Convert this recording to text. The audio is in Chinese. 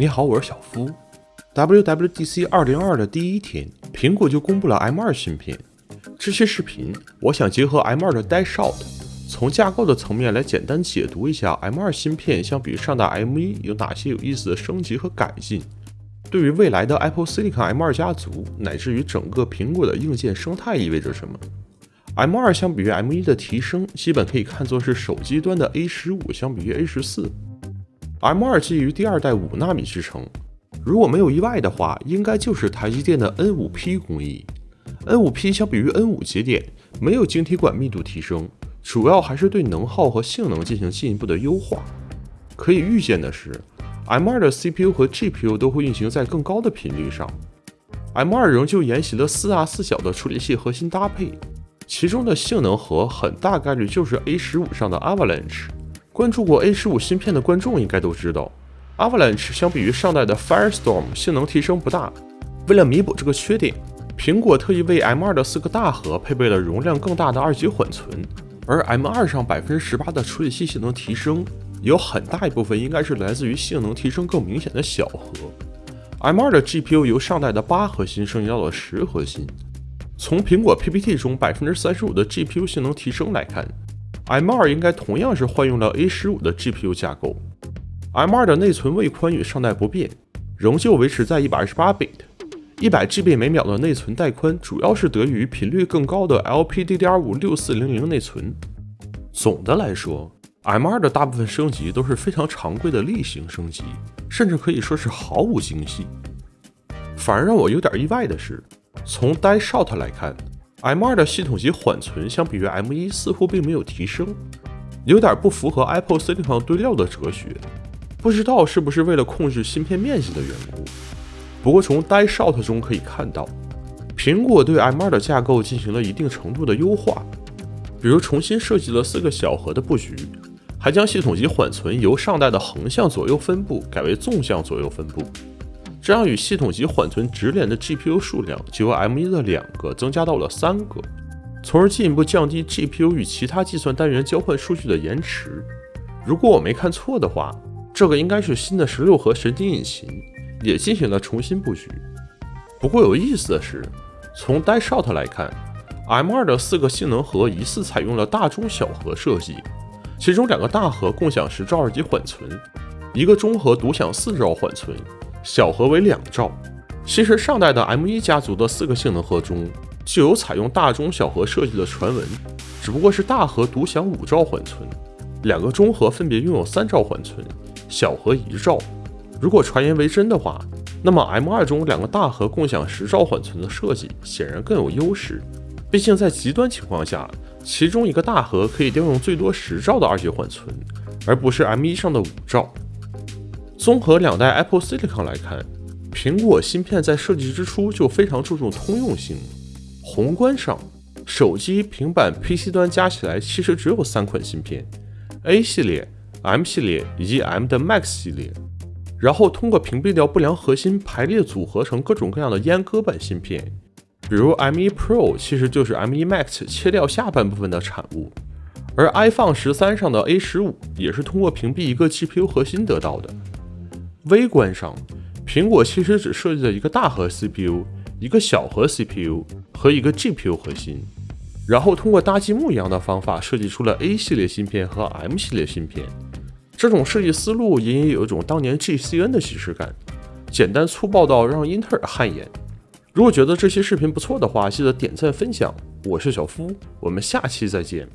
你好，我是小夫。WWDC 202的第一天，苹果就公布了 M2 芯片。这期视频，我想结合 M2 的 Dash Shot，从架构的层面来简单解读一下 M2 芯片相比于上代 M1 有哪些有意思的升级和改进。对于未来的 Apple Silicon M2 家族，乃至于整个苹果的硬件生态意味着什么？M2 相比于 M1 的提升，基本可以看作是手机端的 A15 相比于 A14。M2 基于第二代五纳米制程，如果没有意外的话，应该就是台积电的 N5P 工艺。N5P 相比于 N5 节点，没有晶体管密度提升，主要还是对能耗和性能进行进一步的优化。可以预见的是。M2 的 CPU 和 GPU 都会运行在更高的频率上。M2 仍旧沿袭了四大四小的处理器核心搭配，其中的性能核很大概率就是 A15 上的 Avalanche。关注过 A15 芯片的观众应该都知道，Avalanche 相比于上代的 Firestorm 性能提升不大。为了弥补这个缺点，苹果特意为 M2 的四个大核配备了容量更大的二级缓存，而 M2 上百分之十八的处理器性能提升。有很大一部分应该是来自于性能提升更明显的小核。M2 的 GPU 由上代的八核心升级到了十核心。从苹果 PPT 中百分之三十五的 GPU 性能提升来看，M2 应该同样是换用了 A15 的 GPU 架构。M2 的内存位宽与上代不变，仍旧维持在一百二十八 bit，一百 GB 每秒的内存带宽，主要是得益于频率更高的 LPDDR5 六四零零内存。总的来说，M2 的大部分升级都是非常常规的例行升级，甚至可以说是毫无惊喜。反而让我有点意外的是，从 Die Shot 来看，M2 的系统级缓存相比于 M1 似乎并没有提升，有点不符合 Apple Silicon 堆料的哲学。不知道是不是为了控制芯片面积的缘故。不过从 Die Shot 中可以看到，苹果对 M2 的架构进行了一定程度的优化，比如重新设计了四个小核的布局。还将系统级缓存由上代的横向左右分布改为纵向左右分布，这样与系统级缓存直连的 GPU 数量就由 M1 的两个增加到了三个，从而进一步降低 GPU 与其他计算单元交换数据的延迟。如果我没看错的话，这个应该是新的十六核神经引擎也进行了重新布局。不过有意思的是，从 Die Shot 来看，M2 的四个性能核疑似采用了大中小核设计。其中两个大核共享十兆二级缓存，一个中核独享四兆缓存，小核为两兆。其实上代的 M1 家族的四个性能核中就有采用大中小核设计的传闻，只不过是大核独享五兆缓存，两个中核分别拥有三兆缓存，小核一兆。如果传言为真的话，那么 M2 中两个大核共享十兆缓存的设计显然更有优势，毕竟在极端情况下。其中一个大核可以调用最多十兆的二级缓存，而不是 M1 上的五兆。综合两代 Apple Silicon 来看，苹果芯片在设计之初就非常注重通用性。宏观上，手机、平板、PC 端加起来其实只有三款芯片：A 系列、M 系列以及 M 的 Max 系列。然后通过屏蔽掉不良核心，排列组合成各种各样的阉割版芯片。比如 M1 Pro 其实就是 M1 Max 切掉下半部分的产物，而 iPhone 十三上的 A15 也是通过屏蔽一个 GPU 核心得到的。微观上，苹果其实只设计了一个大核 CPU、一个小核 CPU 和一个 GPU 核心，然后通过搭积木一样的方法设计出了 A 系列芯片和 M 系列芯片。这种设计思路隐隐有一种当年 GCN 的既视感，简单粗暴到让英特尔汗颜。如果觉得这期视频不错的话，记得点赞分享。我是小夫，我们下期再见。